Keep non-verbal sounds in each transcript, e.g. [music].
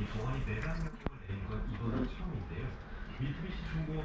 이 동안이 내각 명령을 내린 건 이번은 처음인데요. 미쓰비시 중공업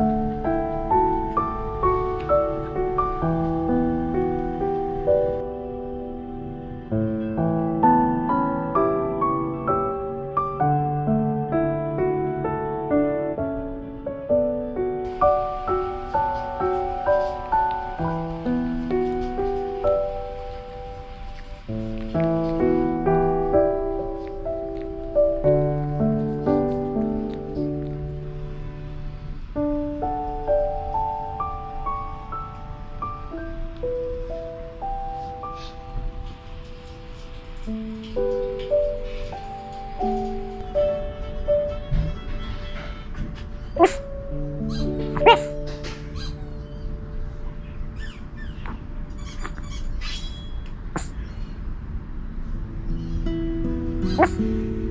음. Oh. [laughs]